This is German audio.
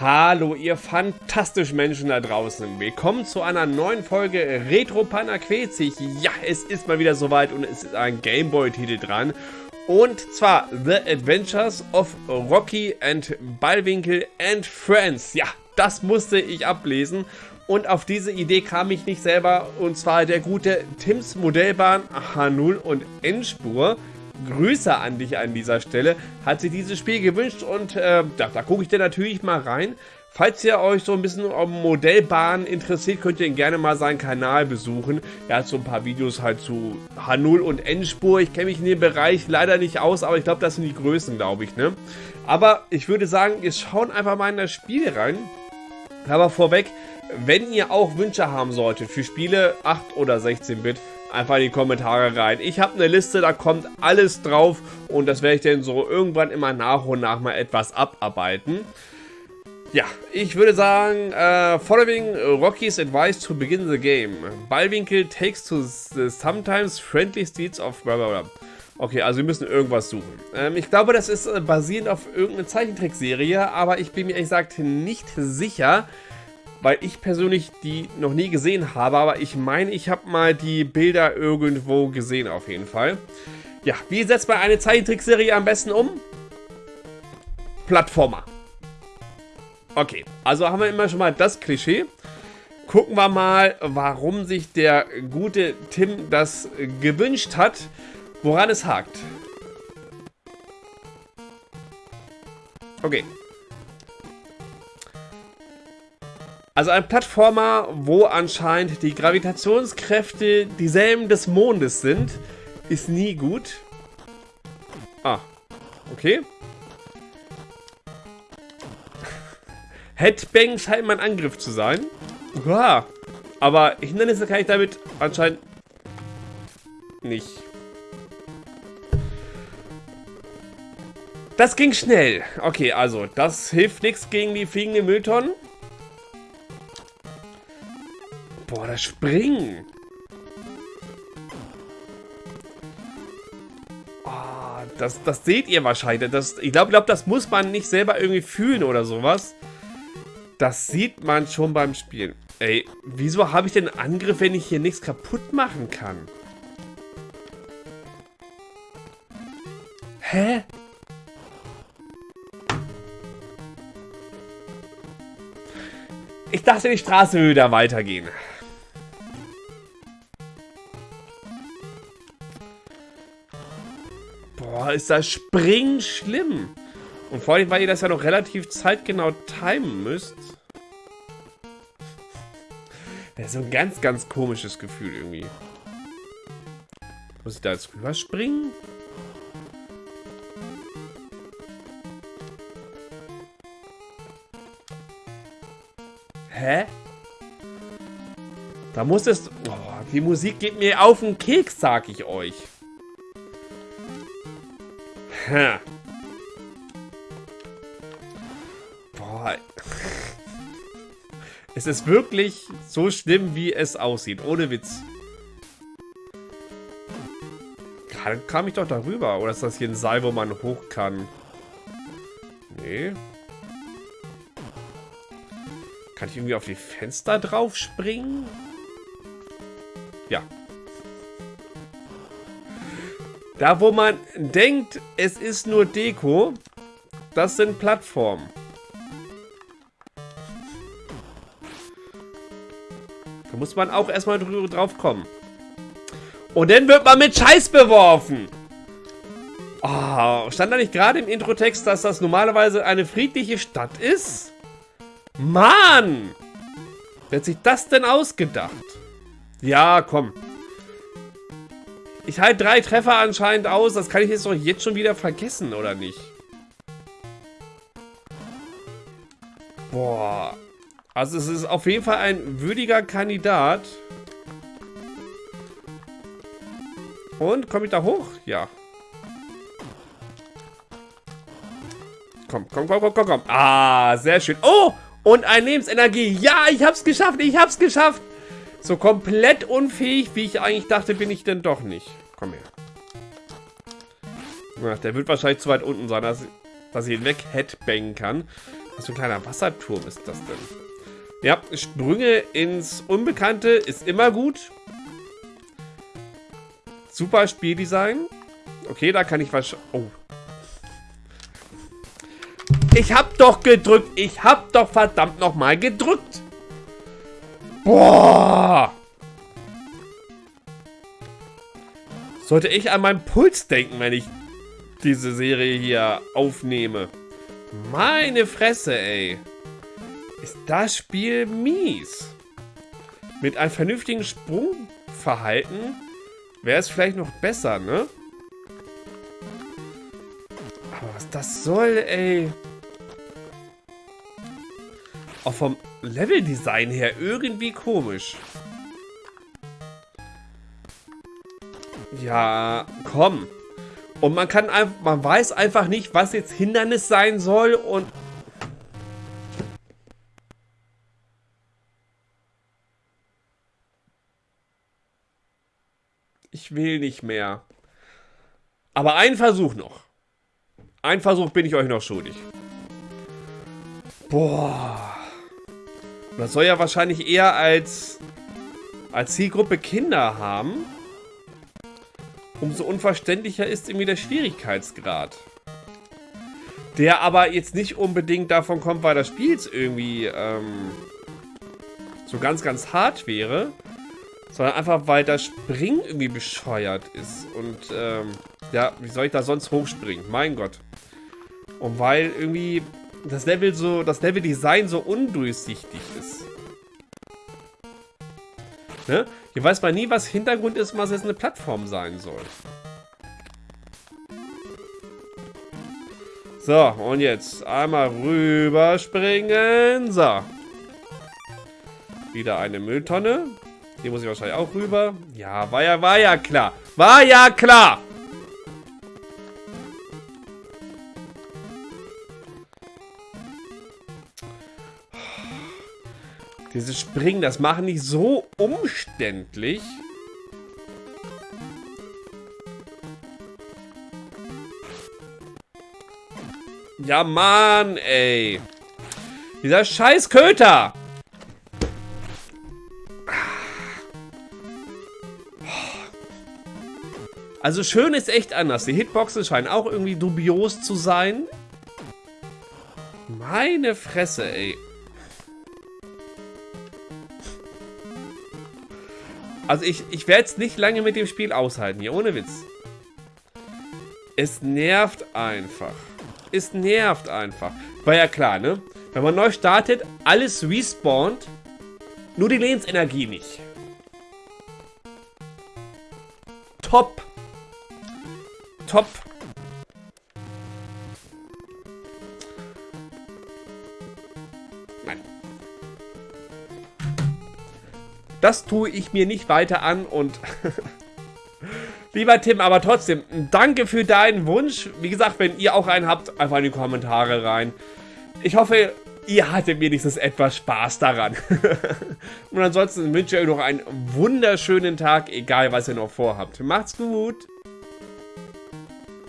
Hallo, ihr fantastischen Menschen da draußen. Willkommen zu einer neuen Folge Retro Panaquezig. Ja, es ist mal wieder soweit und es ist ein Gameboy-Titel dran. Und zwar The Adventures of Rocky and Ballwinkel and Friends. Ja, das musste ich ablesen. Und auf diese Idee kam ich nicht selber. Und zwar der gute Tims Modellbahn H0 und Endspur. Grüße an dich an dieser Stelle. Hat sich dieses Spiel gewünscht und äh, da, da gucke ich dir natürlich mal rein. Falls ihr euch so ein bisschen um Modellbahnen interessiert, könnt ihr ihn gerne mal seinen Kanal besuchen. Er hat so ein paar Videos halt zu H0 und Endspur. Ich kenne mich in dem Bereich leider nicht aus, aber ich glaube, das sind die Größen, glaube ich, ne? Aber ich würde sagen, wir schauen einfach mal in das Spiel rein. Aber vorweg, wenn ihr auch Wünsche haben solltet für Spiele 8 oder 16-Bit, einfach in die Kommentare rein. Ich habe eine Liste, da kommt alles drauf und das werde ich dann so irgendwann immer nach und nach mal etwas abarbeiten. Ja, ich würde sagen, uh, following Rocky's advice to begin the game. Ballwinkel takes to the sometimes friendly streets of blablabla. Okay, also wir müssen irgendwas suchen. Ähm, ich glaube, das ist äh, basierend auf irgendeine Zeichentrickserie, aber ich bin mir ehrlich gesagt nicht sicher weil ich persönlich die noch nie gesehen habe, aber ich meine, ich habe mal die Bilder irgendwo gesehen auf jeden Fall. Ja, wie setzt man eine Zeichentrickserie am besten um? Plattformer. Okay, also haben wir immer schon mal das Klischee. Gucken wir mal, warum sich der gute Tim das gewünscht hat, woran es hakt. Okay, Also ein Plattformer, wo anscheinend die Gravitationskräfte dieselben des Mondes sind, ist nie gut. Ah, okay. Headbang scheint mein Angriff zu sein. Uah. Aber Hindernisse kann ich damit anscheinend nicht. Das ging schnell. Okay, also das hilft nichts gegen die fliegenden Mülltonnen. Boah, das Springen. Oh, das, das seht ihr wahrscheinlich. Das, ich glaube, glaub, das muss man nicht selber irgendwie fühlen oder sowas. Das sieht man schon beim Spielen. Ey, wieso habe ich den Angriff, wenn ich hier nichts kaputt machen kann? Hä? Ich dachte, die Straße würde da weitergehen. Boah, ist das Springen schlimm. Und vor allem, weil ihr das ja noch relativ zeitgenau timen müsst. Das ist so ein ganz, ganz komisches Gefühl irgendwie. Muss ich da jetzt rüberspringen? Hä? Da muss es... Oh, die Musik geht mir auf den Keks, sag ich euch. Boah. Es ist wirklich so schlimm, wie es aussieht. Ohne Witz. Gerade kam ich doch darüber. Oder ist das hier ein Seil, wo man hoch kann? Nee. Kann ich irgendwie auf die Fenster drauf springen? Ja, da, wo man denkt, es ist nur Deko, das sind Plattformen. Da muss man auch erstmal drauf kommen. Und dann wird man mit Scheiß beworfen. Oh, stand da nicht gerade im Introtext, dass das normalerweise eine friedliche Stadt ist? Mann! Wer hat sich das denn ausgedacht? Ja, komm. Ich halte drei Treffer anscheinend aus. Das kann ich jetzt doch jetzt schon wieder vergessen, oder nicht? Boah. Also es ist auf jeden Fall ein würdiger Kandidat. Und, komme ich da hoch? Ja. Komm, komm, komm, komm, komm, komm. Ah, sehr schön. Oh, und ein Lebensenergie. Ja, ich hab's geschafft, ich hab's geschafft. So komplett unfähig, wie ich eigentlich dachte, bin ich denn doch nicht. Komm her. Ach, der wird wahrscheinlich zu weit unten sein, dass, dass ich ihn weg headbangen kann. Was für ein kleiner Wasserturm ist das denn? Ja, Sprünge ins Unbekannte ist immer gut. Super Spieldesign. Okay, da kann ich was... Oh. Ich hab doch gedrückt. Ich hab doch verdammt nochmal gedrückt. Boah. Sollte ich an meinen Puls denken, wenn ich diese Serie hier aufnehme. Meine Fresse, ey. Ist das Spiel mies. Mit einem vernünftigen Sprungverhalten wäre es vielleicht noch besser, ne? Aber was das soll, ey. Auch vom Leveldesign her irgendwie komisch. Ja, komm. Und man kann einfach, man weiß einfach nicht, was jetzt Hindernis sein soll und... Ich will nicht mehr. Aber einen Versuch noch. Ein Versuch bin ich euch noch schuldig. Boah. Das soll ja wahrscheinlich eher als, als Zielgruppe Kinder haben umso unverständlicher ist irgendwie der Schwierigkeitsgrad. Der aber jetzt nicht unbedingt davon kommt, weil das Spiel irgendwie ähm, so ganz, ganz hart wäre, sondern einfach, weil das Springen irgendwie bescheuert ist. Und ähm, ja, wie soll ich da sonst hochspringen? Mein Gott. Und weil irgendwie das Level so, das Level-Design so undurchsichtig ist. Ne? Hier weiß man nie, was Hintergrund ist, was jetzt eine Plattform sein soll. So, und jetzt einmal rüberspringen. So. Wieder eine Mülltonne. Hier muss ich wahrscheinlich auch rüber. Ja, war ja, war ja klar. War ja klar. Dieses Springen, das machen die so umständlich. Ja, Mann, ey. Dieser scheiß Köter. Also schön ist echt anders. Die Hitboxen scheinen auch irgendwie dubios zu sein. Meine Fresse, ey. Also ich, ich werde es nicht lange mit dem Spiel aushalten hier, ohne Witz. Es nervt einfach. Es nervt einfach. War ja klar, ne? Wenn man neu startet, alles respawnt, nur die Lebensenergie nicht. Top. Top. Das tue ich mir nicht weiter an und... Lieber Tim, aber trotzdem, danke für deinen Wunsch. Wie gesagt, wenn ihr auch einen habt, einfach in die Kommentare rein. Ich hoffe, ihr hattet wenigstens etwas Spaß daran. und ansonsten wünsche ich euch noch einen wunderschönen Tag, egal was ihr noch vorhabt. Macht's gut!